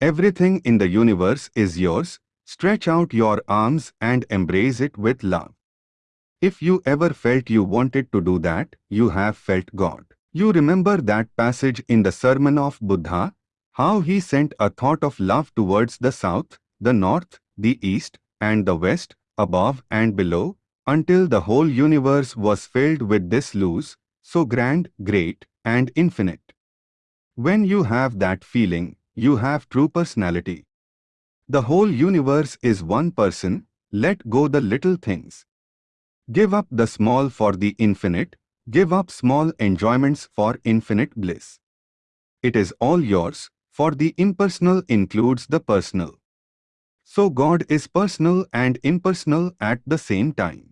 Everything in the universe is yours, stretch out your arms and embrace it with love. If you ever felt you wanted to do that, you have felt God. You remember that passage in the Sermon of Buddha, how he sent a thought of love towards the south, the north, the east, and the west, above and below, until the whole universe was filled with this luz, so grand, great, and infinite. When you have that feeling, you have true personality. The whole universe is one person, let go the little things. Give up the small for the infinite, give up small enjoyments for infinite bliss. It is all yours, for the impersonal includes the personal. So God is personal and impersonal at the same time.